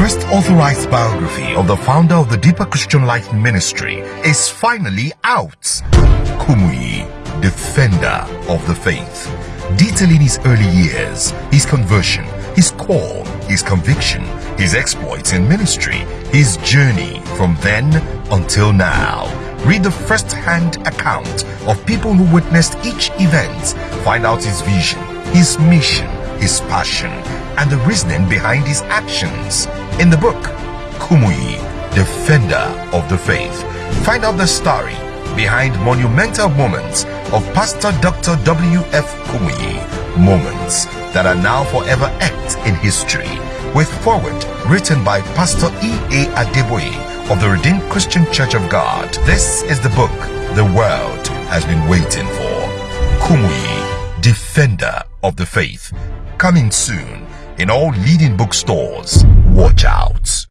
first authorized biography of the founder of the Deeper Christian Life Ministry is finally out. Kumuyi, defender of the faith, detailing his early years, his conversion, his call, his conviction, his exploits in ministry, his journey from then until now. Read the first-hand account of people who witnessed each event, find out his vision, his mission, his passion, and the reasoning behind his actions. In the book, Kumuyi, Defender of the Faith, find out the story behind monumental moments of Pastor Dr. W.F. Kumuyi, moments that are now forever etched in history, with foreword written by Pastor E.A. Adeboye of the Redeemed Christian Church of God. This is the book the world has been waiting for. Kumuyi, Defender of the Faith, coming soon in all leading bookstores. Watch out.